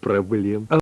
проблем